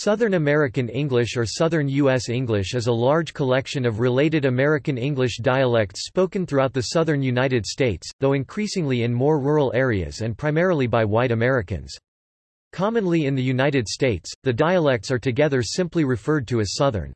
Southern American English or Southern U.S. English is a large collection of related American English dialects spoken throughout the southern United States, though increasingly in more rural areas and primarily by white Americans. Commonly in the United States, the dialects are together simply referred to as Southern.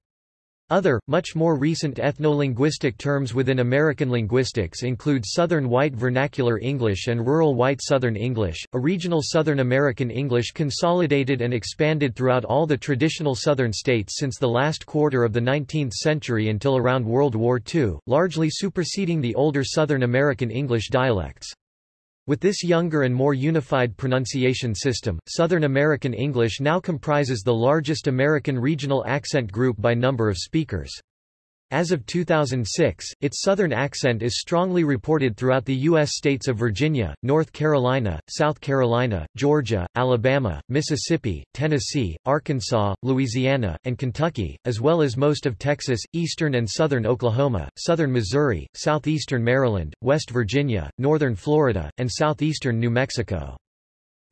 Other, much more recent ethno-linguistic terms within American linguistics include Southern White Vernacular English and Rural White Southern English, a regional Southern American English consolidated and expanded throughout all the traditional Southern states since the last quarter of the 19th century until around World War II, largely superseding the older Southern American English dialects. With this younger and more unified pronunciation system, Southern American English now comprises the largest American regional accent group by number of speakers. As of 2006, its Southern accent is strongly reported throughout the U.S. states of Virginia, North Carolina, South Carolina, Georgia, Alabama, Mississippi, Tennessee, Arkansas, Louisiana, and Kentucky, as well as most of Texas, eastern and southern Oklahoma, southern Missouri, southeastern Maryland, West Virginia, northern Florida, and southeastern New Mexico.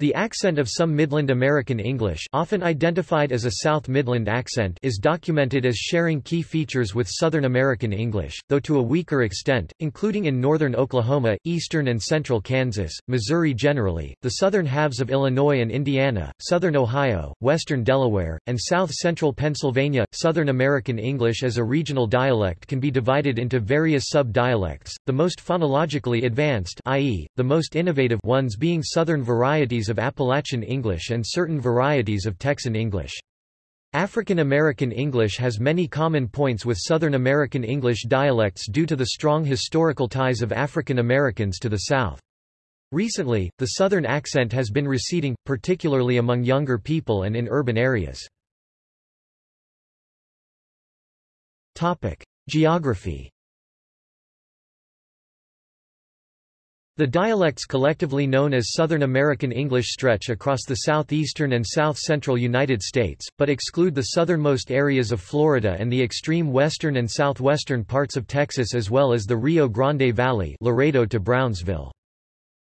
The accent of some Midland American English often identified as a South Midland accent is documented as sharing key features with Southern American English, though to a weaker extent, including in northern Oklahoma, eastern and central Kansas, Missouri generally, the southern halves of Illinois and Indiana, southern Ohio, western Delaware, and south-central Pennsylvania. Southern American English as a regional dialect can be divided into various sub-dialects, the most phonologically advanced i.e., the most innovative ones being southern varieties of Appalachian English and certain varieties of Texan English. African American English has many common points with Southern American English dialects due to the strong historical ties of African Americans to the South. Recently, the Southern accent has been receding, particularly among younger people and in urban areas. Geography The dialects collectively known as Southern American English stretch across the southeastern and south-central United States, but exclude the southernmost areas of Florida and the extreme western and southwestern parts of Texas as well as the Rio Grande Valley Laredo to Brownsville.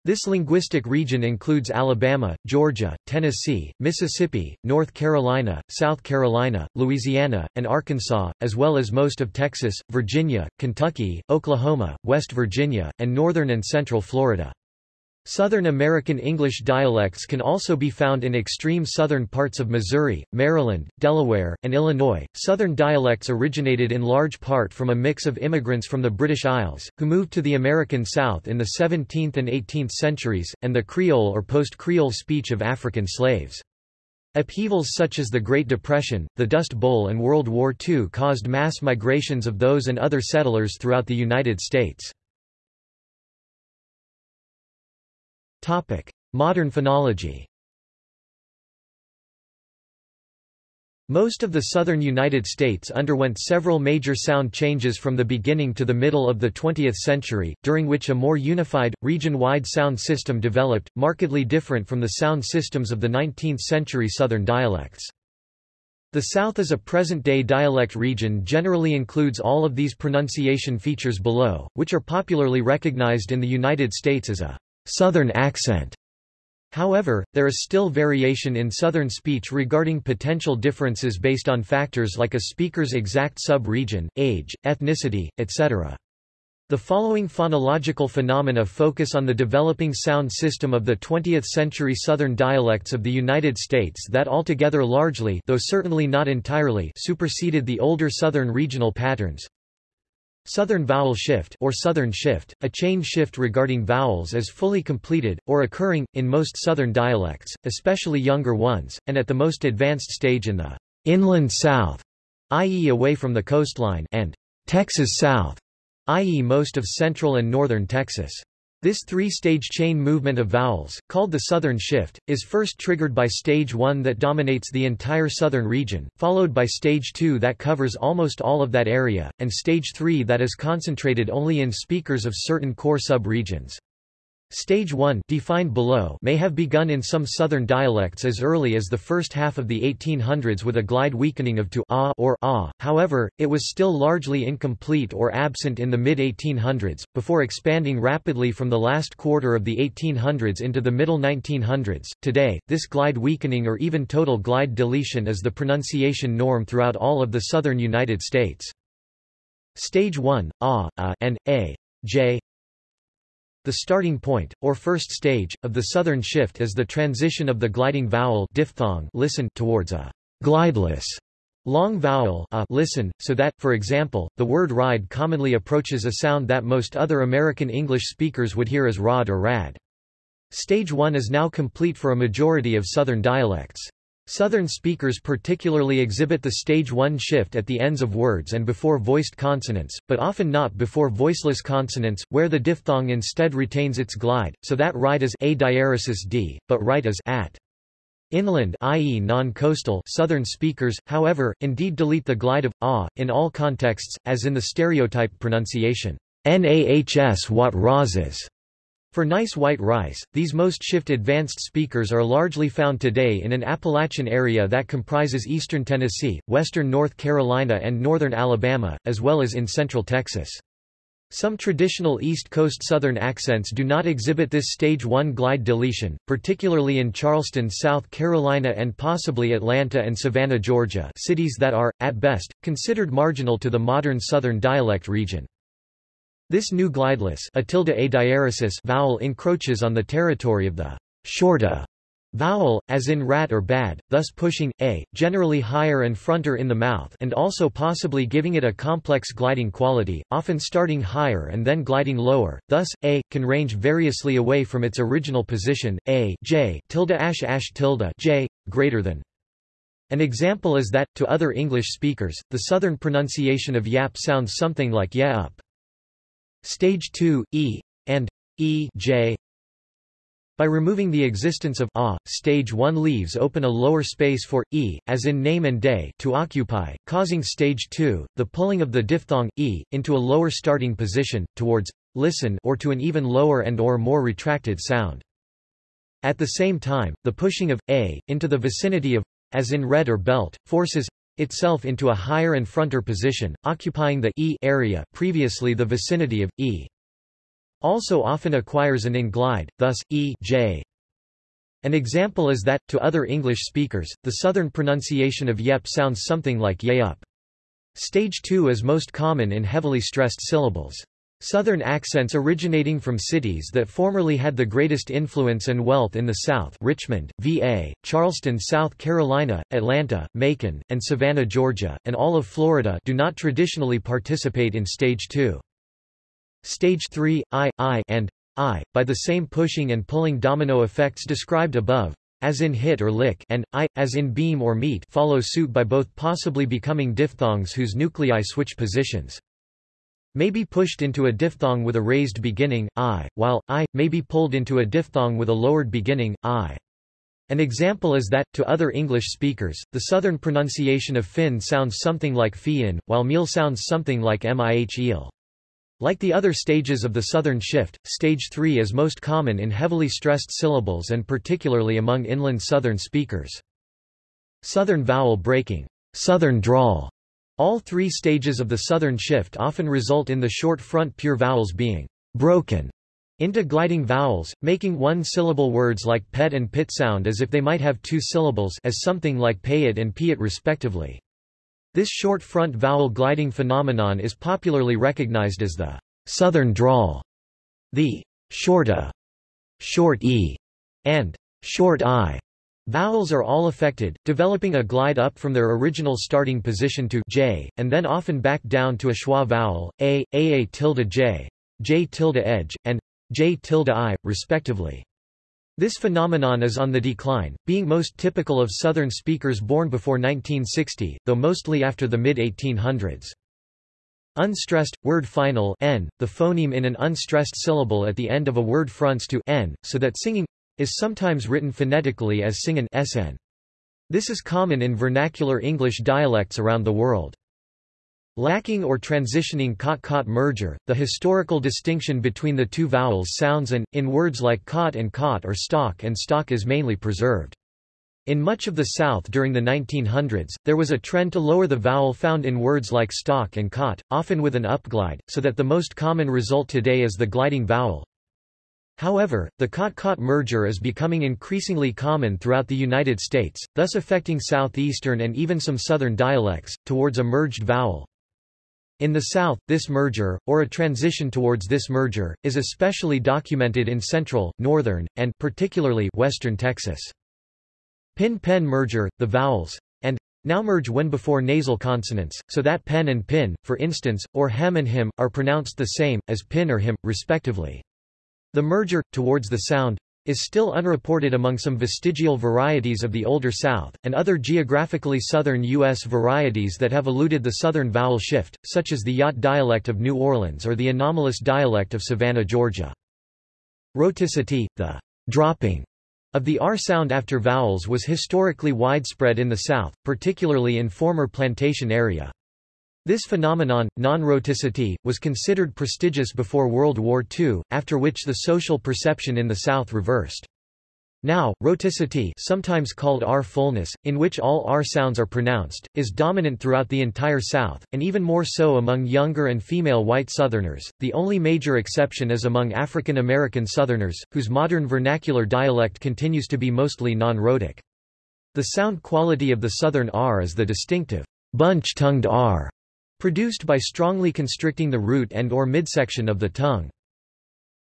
This linguistic region includes Alabama, Georgia, Tennessee, Mississippi, North Carolina, South Carolina, Louisiana, and Arkansas, as well as most of Texas, Virginia, Kentucky, Oklahoma, West Virginia, and northern and central Florida. Southern American English dialects can also be found in extreme southern parts of Missouri, Maryland, Delaware, and Illinois. Southern dialects originated in large part from a mix of immigrants from the British Isles, who moved to the American South in the 17th and 18th centuries, and the Creole or post-Creole speech of African slaves. Upheavals such as the Great Depression, the Dust Bowl and World War II caused mass migrations of those and other settlers throughout the United States. Topic: Modern phonology. Most of the southern United States underwent several major sound changes from the beginning to the middle of the 20th century, during which a more unified, region-wide sound system developed, markedly different from the sound systems of the 19th-century southern dialects. The South as a present-day dialect region generally includes all of these pronunciation features below, which are popularly recognized in the United States as a Southern accent. However, there is still variation in Southern speech regarding potential differences based on factors like a speaker's exact sub-region, age, ethnicity, etc. The following phonological phenomena focus on the developing sound system of the 20th-century Southern dialects of the United States that altogether largely though certainly not entirely superseded the older Southern regional patterns. Southern vowel shift or Southern shift, a chain shift regarding vowels is fully completed, or occurring, in most Southern dialects, especially younger ones, and at the most advanced stage in the inland South, i.e. away from the coastline, and Texas South, i.e. most of central and northern Texas. This three-stage chain movement of vowels, called the Southern Shift, is first triggered by Stage 1 that dominates the entire southern region, followed by Stage 2 that covers almost all of that area, and Stage 3 that is concentrated only in speakers of certain core sub-regions. Stage 1 defined below may have begun in some southern dialects as early as the first half of the 1800s with a glide weakening of to ah or ah, however, it was still largely incomplete or absent in the mid-1800s, before expanding rapidly from the last quarter of the 1800s into the middle 1900s. Today, this glide weakening or even total glide deletion is the pronunciation norm throughout all of the southern United States. Stage 1, ah, a, and a, j, the starting point, or first stage, of the southern shift is the transition of the gliding vowel diphthong listen towards a glideless long vowel a listen, so that, for example, the word ride commonly approaches a sound that most other American English speakers would hear as rod or rad. Stage 1 is now complete for a majority of southern dialects. Southern speakers particularly exhibit the stage 1 shift at the ends of words and before voiced consonants, but often not before voiceless consonants, where the diphthong instead retains its glide, so that ride is a diaresis d, but right is at. Inland i.e. non-coastal southern speakers, however, indeed delete the glide of ah in all contexts, as in the stereotype pronunciation, Nahs wat razes. For nice white rice, these most shift advanced speakers are largely found today in an Appalachian area that comprises eastern Tennessee, western North Carolina and northern Alabama, as well as in central Texas. Some traditional East Coast Southern accents do not exhibit this stage 1 glide deletion, particularly in Charleston, South Carolina and possibly Atlanta and Savannah, Georgia cities that are, at best, considered marginal to the modern Southern dialect region. This new glideless a tilde a vowel encroaches on the territory of the short a vowel, as in rat or bad, thus pushing, a, generally higher and fronter in the mouth and also possibly giving it a complex gliding quality, often starting higher and then gliding lower, thus, a, can range variously away from its original position, a j tilde ash ash tilde j, greater than. An example is that, to other English speakers, the southern pronunciation of yap sounds something like ya up. Stage 2, E, and E J. By removing the existence of a, stage 1 leaves open a lower space for e, as in name and day, to occupy, causing stage 2, the pulling of the diphthong e, into a lower starting position, towards listen or to an even lower and or more retracted sound. At the same time, the pushing of a, into the vicinity of, as in red or belt, forces itself into a higher and fronter position, occupying the e area previously the vicinity of e. Also often acquires an in-glide, thus, e j. An example is that, to other English speakers, the southern pronunciation of yep sounds something like yayup. Stage 2 is most common in heavily stressed syllables. Southern accents originating from cities that formerly had the greatest influence and wealth in the South Richmond, VA, Charleston, South Carolina, Atlanta, Macon, and Savannah, Georgia, and all of Florida do not traditionally participate in Stage 2. Stage 3, I, I, and I, by the same pushing and pulling domino effects described above, as in hit or lick and I, as in beam or meet follow suit by both possibly becoming diphthongs whose nuclei switch positions may be pushed into a diphthong with a raised beginning, i, while, i, may be pulled into a diphthong with a lowered beginning, i. An example is that, to other English speakers, the southern pronunciation of fin sounds something like fian, while meal sounds something like mih. Like the other stages of the southern shift, stage 3 is most common in heavily stressed syllables and particularly among inland southern speakers. Southern vowel breaking, southern drawl, all three stages of the southern shift often result in the short front pure vowels being broken into gliding vowels, making one-syllable words like pet and pit sound as if they might have two syllables as something like pay it and pee it respectively. This short front vowel gliding phenomenon is popularly recognized as the southern drawl. The short a, short e, and short i Vowels are all affected, developing a glide up from their original starting position to j, and then often back down to a schwa vowel, a, aa tilde j, j tilde edge, and j tilde i, respectively. This phenomenon is on the decline, being most typical of Southern speakers born before 1960, though mostly after the mid-1800s. Unstressed, word final n, the phoneme in an unstressed syllable at the end of a word fronts to n, so that singing is sometimes written phonetically as singen sn. This is common in vernacular English dialects around the world. Lacking or transitioning cot-cot merger, the historical distinction between the two vowels sounds and, in words like cot and cot or stock and stock is mainly preserved. In much of the South during the 1900s, there was a trend to lower the vowel found in words like stock and cot, often with an upglide, so that the most common result today is the gliding vowel. However, the cot-cot merger is becoming increasingly common throughout the United States, thus affecting southeastern and even some southern dialects, towards a merged vowel. In the South, this merger, or a transition towards this merger, is especially documented in central, northern, and particularly western Texas. Pin-pen merger, the vowels and now merge when before nasal consonants, so that pen and pin, for instance, or hem and him, are pronounced the same, as pin or him, respectively. The merger, towards the sound, is still unreported among some vestigial varieties of the Older South, and other geographically southern U.S. varieties that have eluded the southern vowel shift, such as the Yat dialect of New Orleans or the anomalous dialect of Savannah, Georgia. Rhoticity, the dropping of the R sound after vowels was historically widespread in the South, particularly in former plantation area. This phenomenon, non-rhoticity, was considered prestigious before World War II, after which the social perception in the South reversed. Now, rhoticity sometimes called R fullness, in which all R sounds are pronounced, is dominant throughout the entire South, and even more so among younger and female white Southerners. The only major exception is among African American Southerners, whose modern vernacular dialect continues to be mostly non-rhotic. The sound quality of the Southern R is the distinctive bunch-tongued R, produced by strongly constricting the root and or midsection of the tongue.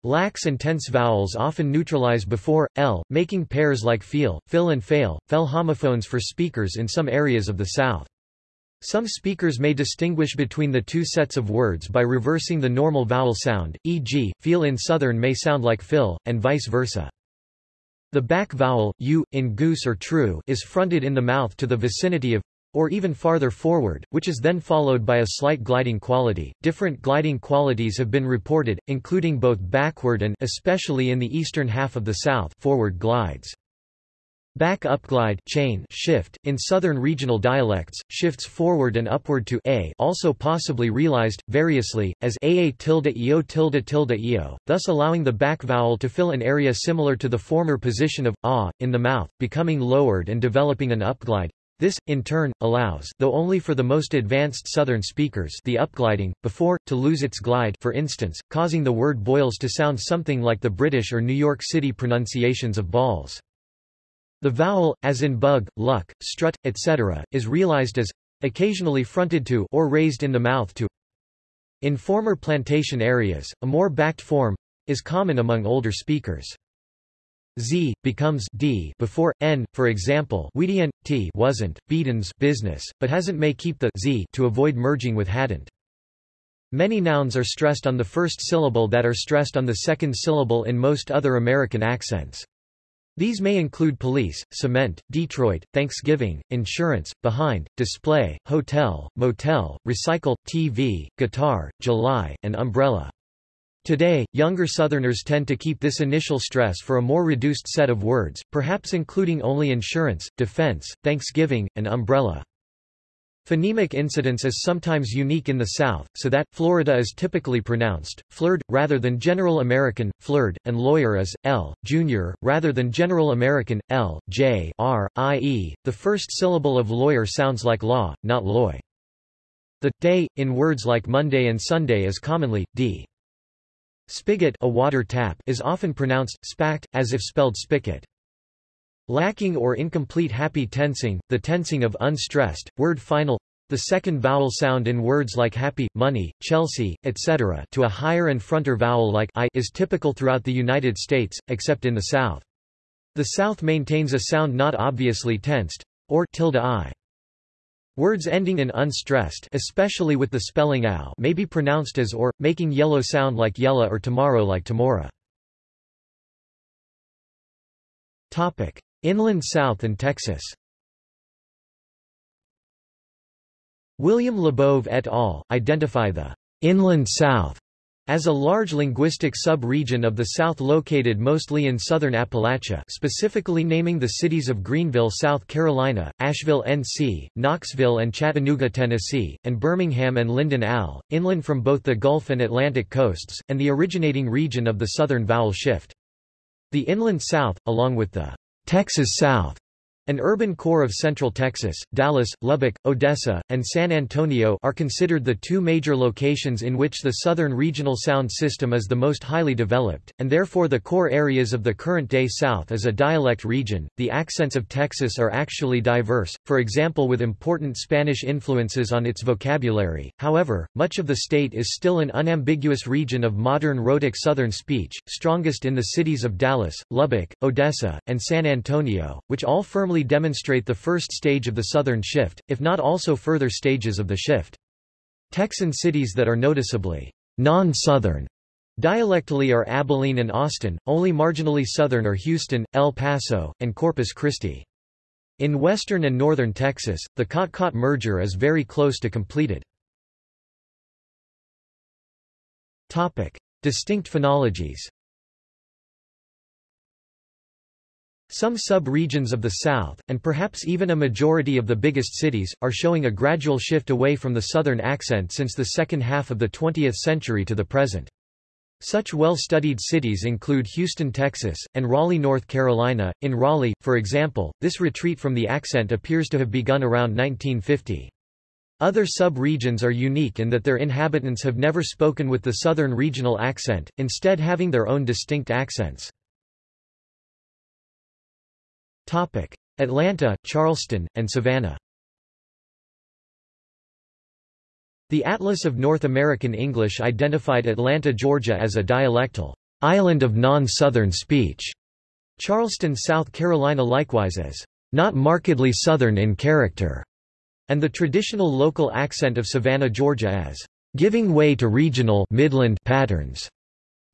Lax and tense vowels often neutralize before, l, making pairs like feel, fill and fail, fell homophones for speakers in some areas of the South. Some speakers may distinguish between the two sets of words by reversing the normal vowel sound, e.g., feel in Southern may sound like fill, and vice versa. The back vowel, u, in goose or true, is fronted in the mouth to the vicinity of or even farther forward, which is then followed by a slight gliding quality. Different gliding qualities have been reported, including both backward and especially in the eastern half of the South forward glides. Back upglide chain shift in southern regional dialects shifts forward and upward to a also possibly realized variously as aa tilde eo tilde tilde eo thus allowing the back vowel to fill an area similar to the former position of a in the mouth becoming lowered and developing an upglide this, in turn, allows though only for the most advanced Southern speakers the upgliding, before, to lose its glide for instance, causing the word boils to sound something like the British or New York City pronunciations of balls. The vowel, as in bug, luck, strut, etc., is realized as occasionally fronted to or raised in the mouth to. In former plantation areas, a more backed form is common among older speakers z becomes d before n. For example, Weedian t wasn't Beaton's business, but hasn't may keep the z to avoid merging with hadn't. Many nouns are stressed on the first syllable that are stressed on the second syllable in most other American accents. These may include police, cement, Detroit, Thanksgiving, insurance, behind, display, hotel, motel, recycle, TV, guitar, July, and umbrella. Today, younger Southerners tend to keep this initial stress for a more reduced set of words, perhaps including only insurance, defense, Thanksgiving, and umbrella. Phonemic incidence is sometimes unique in the South, so that, Florida is typically pronounced, flird, rather than General American, flird, and lawyer is, l, junior, rather than General American, l, j, r, i.e., the first syllable of lawyer sounds like law, not loy. The, day, in words like Monday and Sunday is commonly, d. Spigot a water tap is often pronounced, spacked, as if spelled spigot. Lacking or incomplete happy tensing, the tensing of unstressed, word final, the second vowel sound in words like happy, money, Chelsea, etc. to a higher and fronter vowel like I is typical throughout the United States, except in the South. The South maintains a sound not obviously tensed, or tilde I. Words ending in unstressed especially with the spelling ow may be pronounced as or, making yellow sound like yella or tomorrow like tomorrow. Inland South and Texas William Labov et al. identify the Inland South As a large linguistic sub-region of the South located mostly in southern Appalachia specifically naming the cities of Greenville, South Carolina, Asheville, NC, Knoxville and Chattanooga, Tennessee, and Birmingham and Linden Al, inland from both the Gulf and Atlantic coasts, and the originating region of the southern vowel shift. The inland South, along with the Texas South, an urban core of central Texas, Dallas, Lubbock, Odessa, and San Antonio are considered the two major locations in which the Southern Regional Sound System is the most highly developed, and therefore the core areas of the current-day South as a dialect region. The accents of Texas are actually diverse, for example with important Spanish influences on its vocabulary. However, much of the state is still an unambiguous region of modern rhotic Southern speech, strongest in the cities of Dallas, Lubbock, Odessa, and San Antonio, which all firmly firmly demonstrate the first stage of the Southern shift, if not also further stages of the shift. Texan cities that are noticeably non-Southern dialectally are Abilene and Austin, only marginally Southern are Houston, El Paso, and Corpus Christi. In western and northern Texas, the Cot-Cot merger is very close to completed. Topic. Distinct phonologies Some sub-regions of the South, and perhaps even a majority of the biggest cities, are showing a gradual shift away from the Southern accent since the second half of the 20th century to the present. Such well-studied cities include Houston, Texas, and Raleigh, North Carolina. In Raleigh, for example, this retreat from the accent appears to have begun around 1950. Other sub-regions are unique in that their inhabitants have never spoken with the Southern regional accent, instead having their own distinct accents. Atlanta, Charleston, and Savannah. The Atlas of North American English identified Atlanta, Georgia as a dialectal island of non-Southern speech, Charleston, South Carolina likewise as not markedly Southern in character, and the traditional local accent of Savannah, Georgia as giving way to regional Midland patterns,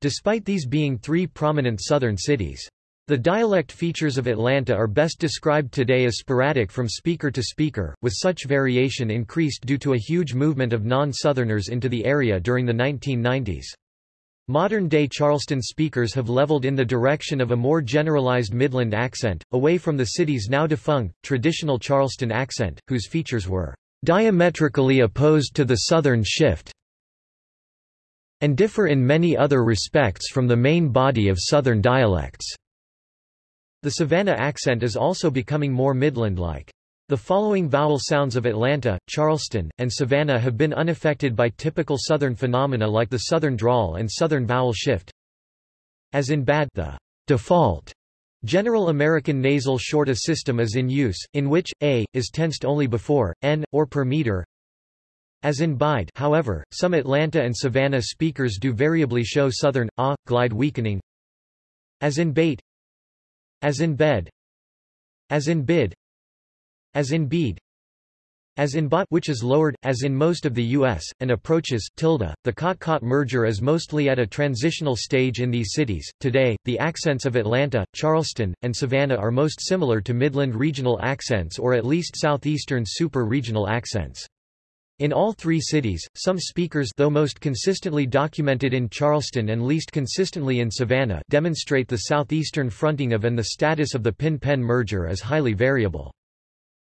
despite these being three prominent Southern cities. The dialect features of Atlanta are best described today as sporadic from speaker to speaker, with such variation increased due to a huge movement of non-Southerners into the area during the 1990s. Modern-day Charleston speakers have leveled in the direction of a more generalized Midland accent, away from the city's now defunct, traditional Charleston accent, whose features were diametrically opposed to the Southern shift and differ in many other respects from the main body of Southern dialects. The Savannah accent is also becoming more Midland-like. The following vowel sounds of Atlanta, Charleston, and Savannah have been unaffected by typical Southern phenomena like the Southern drawl and Southern vowel shift. As in bad the default General American nasal short a system is in use, in which, a, is tensed only before, n, or per meter. As in bide however, some Atlanta and Savannah speakers do variably show southern, a, glide weakening. As in bait as in bed as in bid as in bead as in bot which is lowered, as in most of the U.S., and approaches tilde. The Cot-Cot merger is mostly at a transitional stage in these cities. Today, the accents of Atlanta, Charleston, and Savannah are most similar to Midland regional accents or at least southeastern super-regional accents. In all three cities, some speakers though most consistently documented in Charleston and least consistently in Savannah demonstrate the southeastern fronting of and the status of the pin-pen merger as highly variable.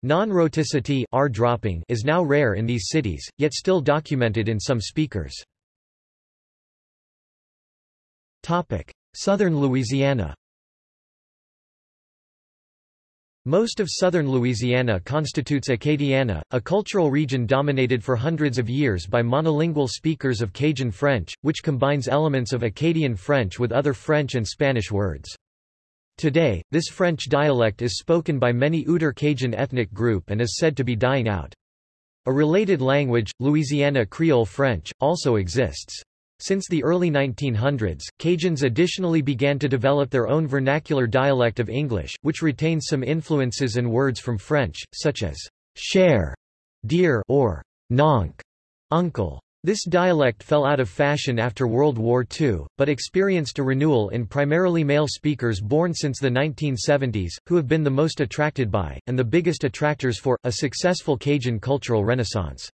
Non-rhoticity dropping is now rare in these cities, yet still documented in some speakers. Southern Louisiana Most of southern Louisiana constitutes Acadiana, a cultural region dominated for hundreds of years by monolingual speakers of Cajun French, which combines elements of Acadian French with other French and Spanish words. Today, this French dialect is spoken by many Outre Cajun ethnic group and is said to be dying out. A related language, Louisiana Creole French, also exists. Since the early 1900s, Cajuns additionally began to develop their own vernacular dialect of English, which retains some influences and words from French, such as cher, dear, or nonc, uncle. This dialect fell out of fashion after World War II, but experienced a renewal in primarily male speakers born since the 1970s, who have been the most attracted by, and the biggest attractors for, a successful Cajun cultural renaissance.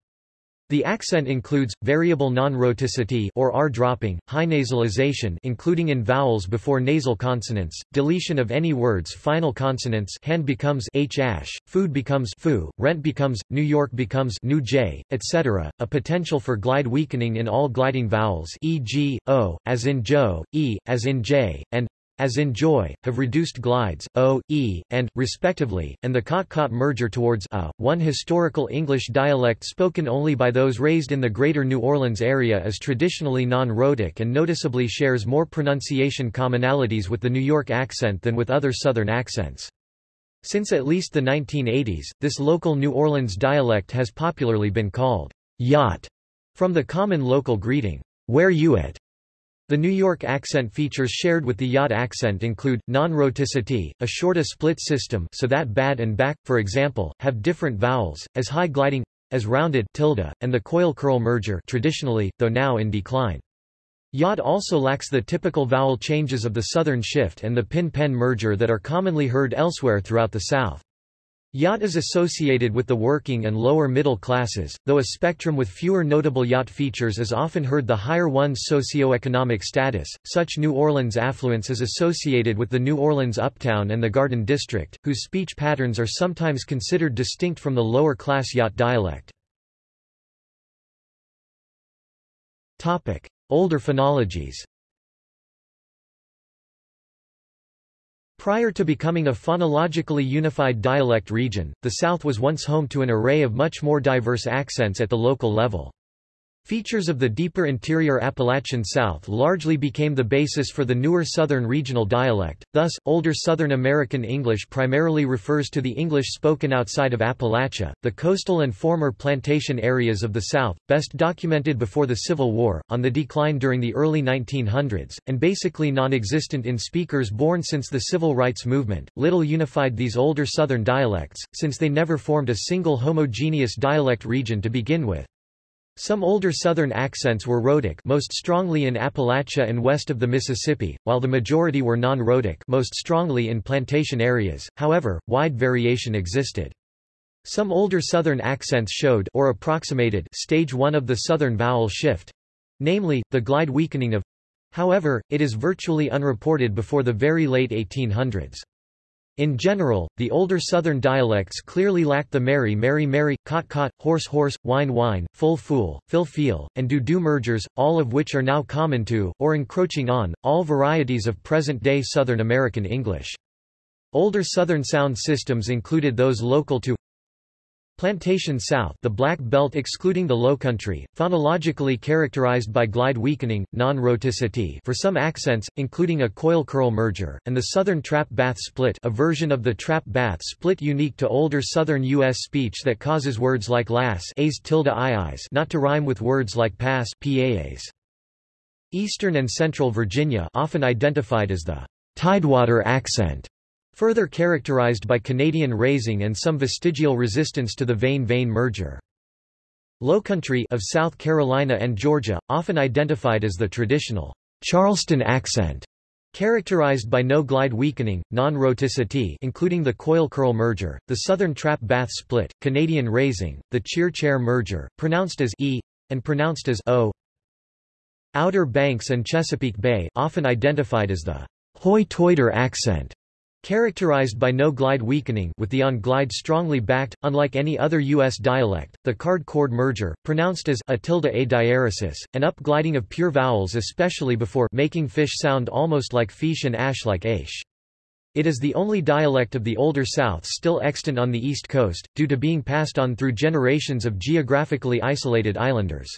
The accent includes variable non-rhoticity or r dropping, high nasalization including in vowels before nasal consonants, deletion of any word's final consonants hand becomes h ash, food becomes foo, rent becomes New York becomes new j, etc. A potential for glide weakening in all gliding vowels e.g., o, as in joe, e, as in j, and as in joy, have reduced glides, o, e, and, respectively, and the cot-cot merger towards a, one historical English dialect spoken only by those raised in the Greater New Orleans area is traditionally non-rhotic and noticeably shares more pronunciation commonalities with the New York accent than with other Southern accents. Since at least the 1980s, this local New Orleans dialect has popularly been called Yat, from the common local greeting, where you at? The New York accent features shared with the Yat accent include, non-rhoticity, a shorter split system so that bad and back, for example, have different vowels, as high gliding, as rounded tilde, and the coil-curl merger traditionally, though now in decline. Yat also lacks the typical vowel changes of the southern shift and the pin-pen merger that are commonly heard elsewhere throughout the South. Yat is associated with the working and lower middle classes, though a spectrum with fewer notable Yat features is often heard the higher one's socioeconomic status. Such New Orleans affluence is associated with the New Orleans Uptown and the Garden District, whose speech patterns are sometimes considered distinct from the lower class Yat dialect. Topic: Older phonologies. Prior to becoming a phonologically unified dialect region, the South was once home to an array of much more diverse accents at the local level. Features of the deeper interior Appalachian South largely became the basis for the newer Southern regional dialect, thus, older Southern American English primarily refers to the English spoken outside of Appalachia, the coastal and former plantation areas of the South, best documented before the Civil War, on the decline during the early 1900s, and basically non-existent in speakers born since the Civil Rights Movement. Little unified these older Southern dialects, since they never formed a single homogeneous dialect region to begin with. Some older Southern accents were rhotic most strongly in Appalachia and west of the Mississippi, while the majority were non-rhotic most strongly in plantation areas, however, wide variation existed. Some older Southern accents showed or approximated stage 1 of the Southern vowel shift—namely, the glide weakening of However, it is virtually unreported before the very late 1800s. In general, the older Southern dialects clearly lacked the merry merry merry, cot cot, horse horse, wine wine, full fool, fill feel, and do do mergers, all of which are now common to, or encroaching on, all varieties of present-day Southern American English. Older Southern sound systems included those local to Plantation South the Black Belt excluding the Lowcountry, phonologically characterized by glide weakening, non-rhoticity for some accents, including a coil-curl merger, and the Southern Trap-Bath split a version of the Trap-Bath split unique to older Southern U.S. speech that causes words like lass a's tilde i's not to rhyme with words like pass paas. Eastern and Central Virginia often identified as the Tidewater accent Further characterized by Canadian raising and some vestigial resistance to the Vane-Vane merger. Lowcountry of South Carolina and Georgia, often identified as the traditional Charleston accent, characterized by no glide weakening, non-rhoticity including the coil-curl merger, the Southern Trap-Bath split, Canadian raising, the Cheer-Chair merger, pronounced as e, and pronounced as o. Outer Banks and Chesapeake Bay often identified as the Hoi-Toider accent, Characterized by no glide weakening with the on-glide strongly backed, unlike any other U.S. dialect, the card-cord merger, pronounced as a tilde a diaresis, an up-gliding of pure vowels especially before making fish sound almost like fish and ash like aish. It is the only dialect of the Older South still extant on the East Coast, due to being passed on through generations of geographically isolated islanders.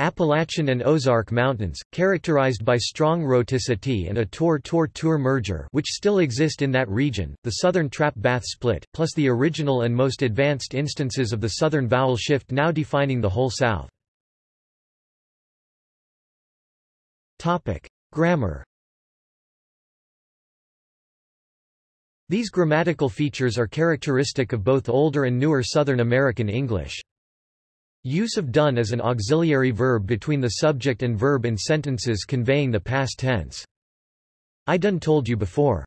Appalachian and Ozark Mountains, characterized by strong rhoticity and a Tor-Tor-Tur merger which still exist in that region, the southern trap-bath split, plus the original and most advanced instances of the southern vowel shift now defining the whole South. Grammar These grammatical features are characteristic of both older and newer Southern American English. Use of done as an auxiliary verb between the subject and verb in sentences conveying the past tense. I done told you before.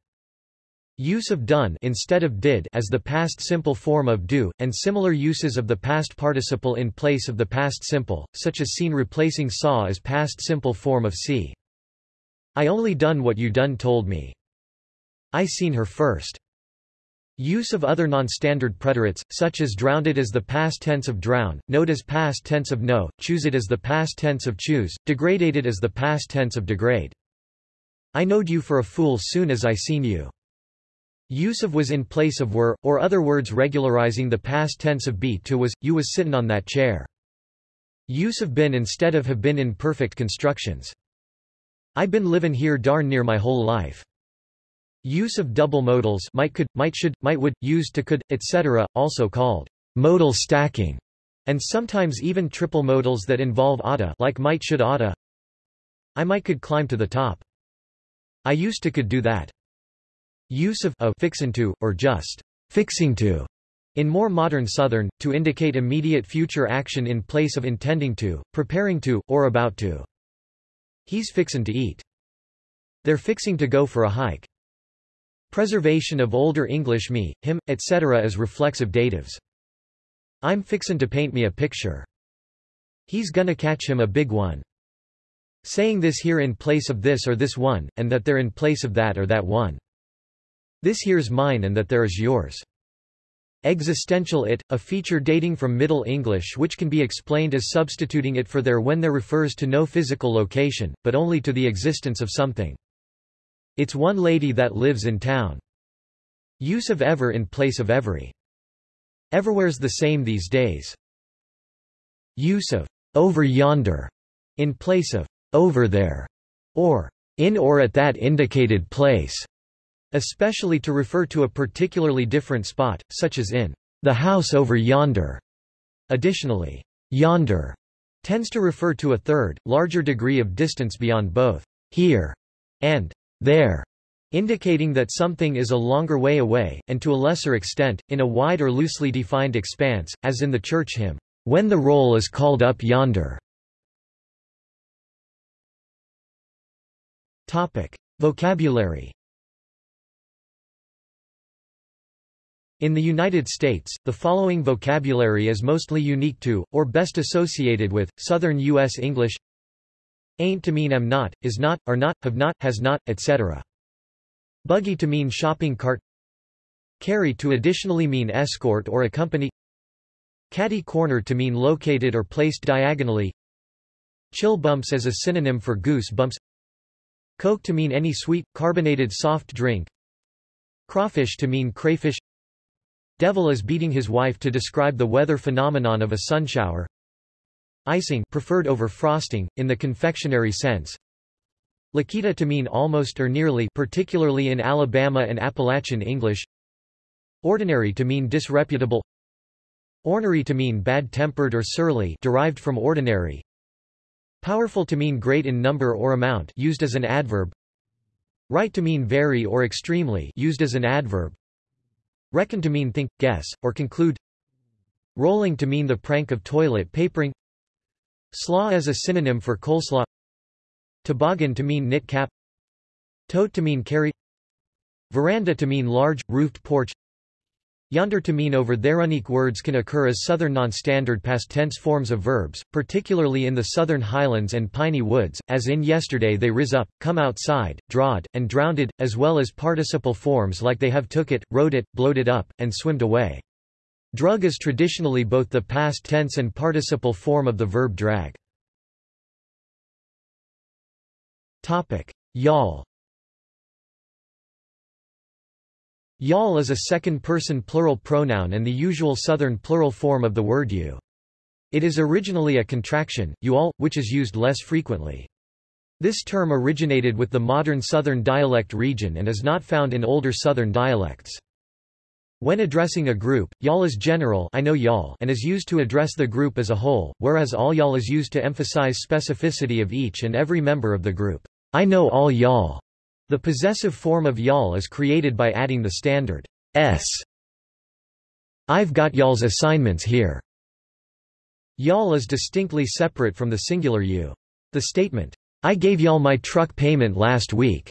Use of done instead of did as the past simple form of do, and similar uses of the past participle in place of the past simple, such as seen replacing saw as past simple form of see. I only done what you done told me. I seen her first. Use of other non-standard preterites, such as drowned it as the past tense of drown, knowed as past tense of know, choose it as the past tense of choose, degraded as the past tense of degrade. I knowed you for a fool soon as I seen you. Use of was in place of were, or other words regularizing the past tense of be to was, you was sittin' on that chair. Use of been instead of have been in perfect constructions. I been livin' here darn near my whole life. Use of double modals might could, might should, might would, used to could, etc., also called modal stacking, and sometimes even triple modals that involve oughta like might should oughta. I might could climb to the top. I used to could do that. Use of a fixin' to, or just fixing to, in more modern Southern, to indicate immediate future action in place of intending to, preparing to, or about to. He's fixin' to eat. They're fixing to go for a hike. Preservation of Older English me, him, etc. as reflexive datives. I'm fixin' to paint me a picture. He's gonna catch him a big one. Saying this here in place of this or this one, and that they're in place of that or that one. This here's mine and that there is yours. Existential it, a feature dating from Middle English which can be explained as substituting it for there when there refers to no physical location, but only to the existence of something. It's one lady that lives in town. Use of ever in place of every. Everywhere's the same these days. Use of over yonder in place of over there, or in or at that indicated place especially to refer to a particularly different spot, such as in the house over yonder. Additionally, yonder tends to refer to a third, larger degree of distance beyond both here and there, indicating that something is a longer way away, and to a lesser extent, in a wide or loosely defined expanse, as in the church hymn, When the roll is called up yonder. Topic. Vocabulary In the United States, the following vocabulary is mostly unique to, or best associated with, Southern U.S. English Ain't to mean am not, is not, are not, have not, has not, etc. Buggy to mean shopping cart. Carry to additionally mean escort or accompany. Catty corner to mean located or placed diagonally. Chill bumps as a synonym for goose bumps. Coke to mean any sweet, carbonated soft drink. Crawfish to mean crayfish. Devil is beating his wife to describe the weather phenomenon of a sunshower. Icing preferred over frosting, in the confectionery sense. Liketa to mean almost or nearly particularly in Alabama and Appalachian English. Ordinary to mean disreputable. Ornery to mean bad-tempered or surly derived from ordinary. Powerful to mean great in number or amount used as an adverb. Right to mean very or extremely used as an adverb. Reckon to mean think, guess, or conclude Rolling to mean the prank of toilet papering Slaw as a synonym for coleslaw. Toboggan to mean knit cap. Tote to mean carry. Veranda to mean large, roofed porch. Yonder to mean over there unique words can occur as southern non-standard past tense forms of verbs, particularly in the southern highlands and piney woods, as in yesterday they riz up, come outside, drawed, and drowned, as well as participle forms like they have took it, rode it, blowed it up, and swimmed away. Drug is traditionally both the past tense and participle form of the verb drag. Y'all Y'all is a second-person plural pronoun and the usual Southern plural form of the word you. It is originally a contraction, you all, which is used less frequently. This term originated with the modern Southern dialect region and is not found in older Southern dialects. When addressing a group, y'all is general I know y'all and is used to address the group as a whole, whereas all y'all is used to emphasize specificity of each and every member of the group. I know all y'all the possessive form of y'all is created by adding the standard s. I've got y'all's assignments here. Y'all is distinctly separate from the singular you. The statement, I gave y'all my truck payment last week,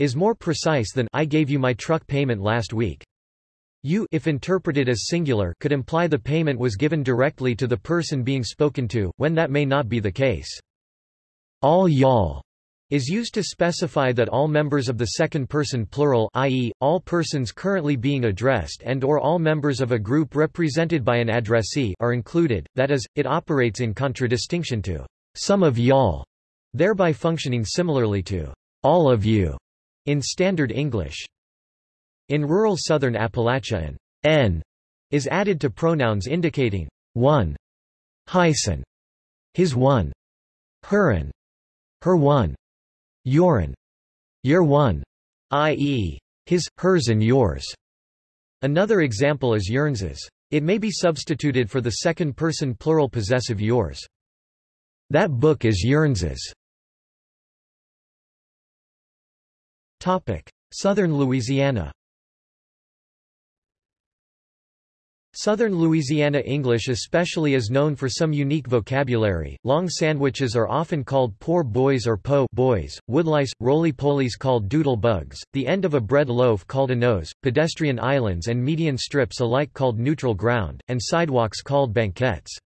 is more precise than I gave you my truck payment last week. You if interpreted as singular could imply the payment was given directly to the person being spoken to, when that may not be the case. All y'all is used to specify that all members of the second person plural i.e., all persons currently being addressed and or all members of a group represented by an addressee are included, that is, it operates in contradistinction to some of y'all, thereby functioning similarly to all of you in Standard English. In rural southern Appalachia an n is added to pronouns indicating one, hyson, his one, herin, her one. Your one. i.e. his, hers and yours. Another example is yearnses. It may be substituted for the second-person plural possessive yours. That book is yearnses. Southern Louisiana Southern Louisiana English especially is known for some unique vocabulary. Long sandwiches are often called poor boys or po boys, woodlice, roly-polies called doodle bugs, the end of a bread loaf called a nose, pedestrian islands and median strips alike called neutral ground, and sidewalks called banquettes.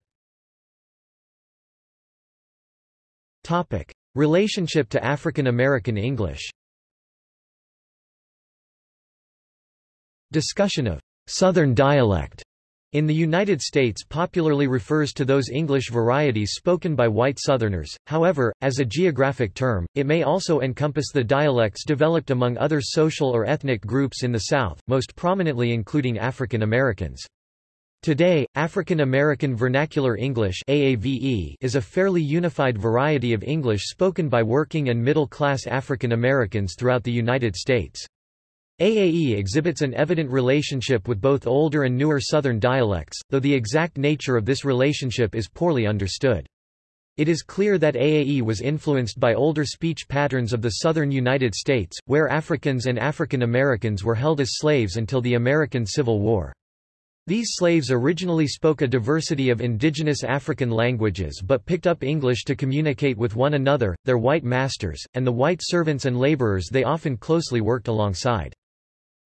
Topic: Relationship to African American English. Discussion of Southern dialect in the United States popularly refers to those English varieties spoken by white Southerners, however, as a geographic term, it may also encompass the dialects developed among other social or ethnic groups in the South, most prominently including African Americans. Today, African American Vernacular English AAVE is a fairly unified variety of English spoken by working and middle-class African Americans throughout the United States. AAE exhibits an evident relationship with both older and newer Southern dialects, though the exact nature of this relationship is poorly understood. It is clear that AAE was influenced by older speech patterns of the southern United States, where Africans and African Americans were held as slaves until the American Civil War. These slaves originally spoke a diversity of indigenous African languages but picked up English to communicate with one another, their white masters, and the white servants and laborers they often closely worked alongside.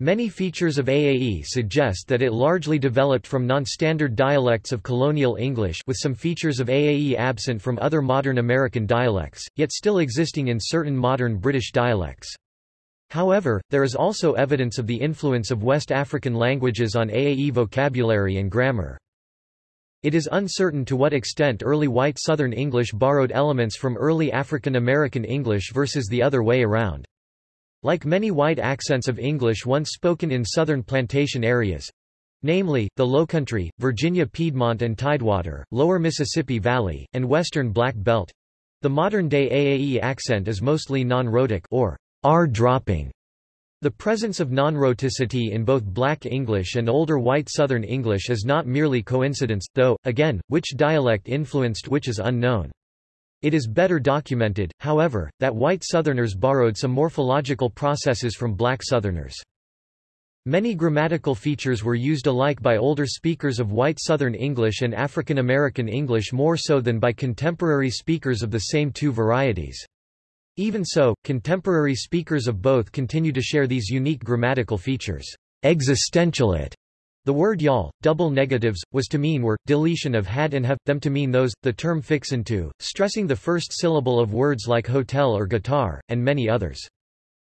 Many features of AAE suggest that it largely developed from non-standard dialects of colonial English with some features of AAE absent from other modern American dialects, yet still existing in certain modern British dialects. However, there is also evidence of the influence of West African languages on AAE vocabulary and grammar. It is uncertain to what extent early white Southern English borrowed elements from early African American English versus the other way around. Like many white accents of English once spoken in southern plantation areas, namely, the Lowcountry, Virginia Piedmont and Tidewater, Lower Mississippi Valley, and Western Black Belt, the modern-day AAE accent is mostly non-rhotic or R-dropping. The presence of non-rhoticity in both Black English and older White Southern English is not merely coincidence, though, again, which dialect influenced which is unknown. It is better documented, however, that white Southerners borrowed some morphological processes from black Southerners. Many grammatical features were used alike by older speakers of white Southern English and African American English more so than by contemporary speakers of the same two varieties. Even so, contemporary speakers of both continue to share these unique grammatical features. Existential it the word y'all, double negatives, was to mean were, deletion of had and have, them to mean those, the term fixin to, stressing the first syllable of words like hotel or guitar, and many others.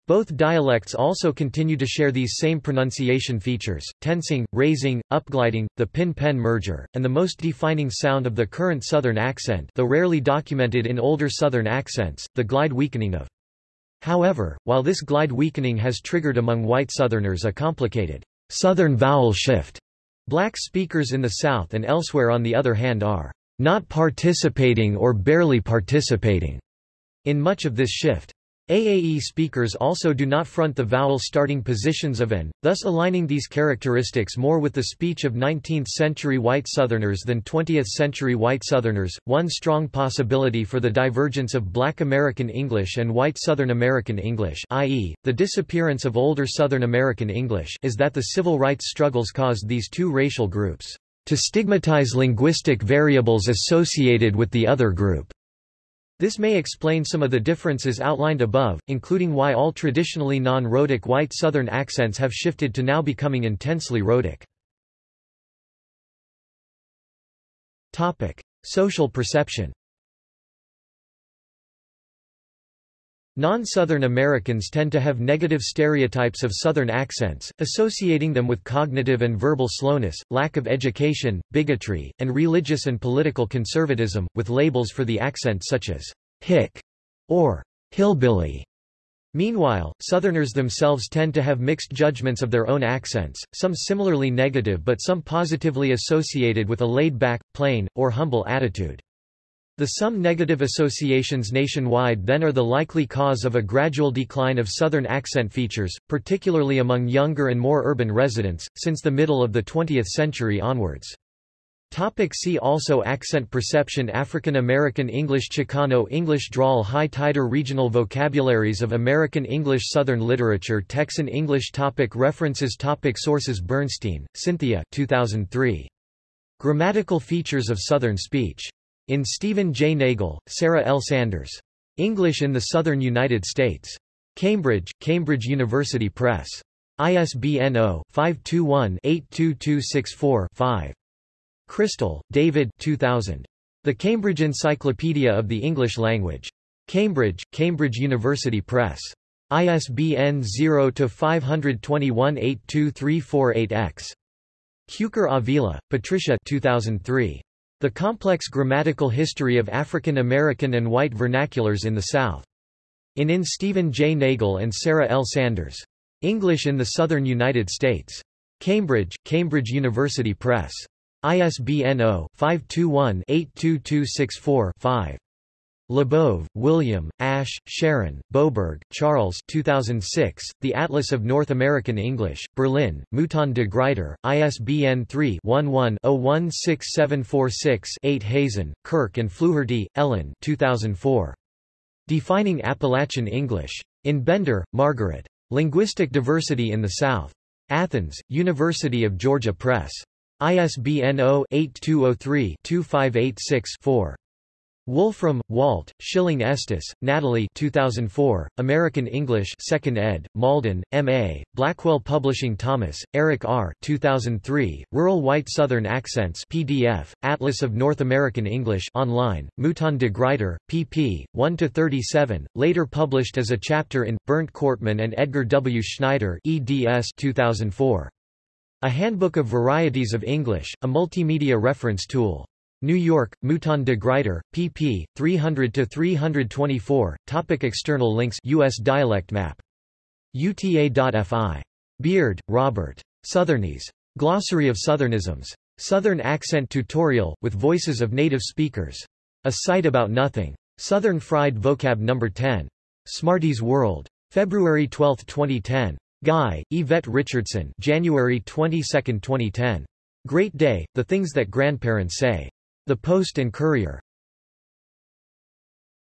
Both dialects also continue to share these same pronunciation features, tensing, raising, upgliding, the pin-pen merger, and the most defining sound of the current Southern accent though rarely documented in older Southern accents, the glide weakening of. However, while this glide weakening has triggered among white Southerners a complicated Southern vowel shift. Black speakers in the South and elsewhere on the other hand are not participating or barely participating in much of this shift. AAE speakers also do not front the vowel starting positions of n, thus aligning these characteristics more with the speech of 19th-century white Southerners than 20th-century white Southerners. One strong possibility for the divergence of Black American English and white Southern American English, i.e., the disappearance of older Southern American English, is that the civil rights struggles caused these two racial groups to stigmatize linguistic variables associated with the other group This may explain some of the differences outlined above, including why all traditionally non-rhotic white Southern accents have shifted to now becoming intensely rhotic. Social perception Non-Southern Americans tend to have negative stereotypes of Southern accents, associating them with cognitive and verbal slowness, lack of education, bigotry, and religious and political conservatism, with labels for the accent such as hick or hillbilly. Meanwhile, Southerners themselves tend to have mixed judgments of their own accents, some similarly negative but some positively associated with a laid-back, plain, or humble attitude. The some negative associations nationwide then are the likely cause of a gradual decline of Southern accent features, particularly among younger and more urban residents, since the middle of the 20th century onwards. Topic see also Accent perception African American English Chicano English Drawl High Tider Regional vocabularies of American English Southern literature Texan English topic References topic Sources Bernstein, Cynthia 2003. Grammatical Features of Southern Speech. In Stephen J. Nagle, Sarah L. Sanders. English in the Southern United States. Cambridge, Cambridge University Press. ISBN 0-521-82264-5. Crystal, David 2000. The Cambridge Encyclopedia of the English Language. Cambridge, Cambridge University Press. ISBN 0-521-82348-X. Cukor-Avila, Patricia 2003. The Complex Grammatical History of African American and White Vernaculars in the South. In In Stephen J. Nagle and Sarah L. Sanders. English in the Southern United States. Cambridge, Cambridge University Press. ISBN 0-521-82264-5. Labov, William, Ash, Sharon, Boberg, Charles 2006, The Atlas of North American English, Berlin, Mouton de Gruyter, ISBN 3-11-016746-8 Hazen, Kirk and Fluharty, Ellen 2004. Defining Appalachian English. In Bender, Margaret. Linguistic Diversity in the South. Athens, University of Georgia Press. ISBN 0-8203-2586-4. Wolfram, Walt, Schilling Estes, Natalie 2004, American English 2nd ed., Malden, M.A., Blackwell Publishing Thomas, Erik R. 2003, Rural White Southern Accents PDF, Atlas of North American English online, Mouton de Gruyter, pp. 1-37, later published as a chapter in, Bernd Kortmann and Edgar W. Schneider eds 2004. A Handbook of Varieties of English, a multimedia reference tool. New York, Mouton de Gruyter, pp. 300-324, Topic External links U.S. dialect map. UTA.fi. Beard, Robert. Southernese. Glossary of Southernisms. Southern Accent Tutorial, with voices of native speakers. A site about nothing. Southern Fried Vocab No. 10. Smarties World. February 12, 2010. Guy, Yvette Richardson January 22, 2010. Great Day, The Things That Grandparents Say. The Post and Courier.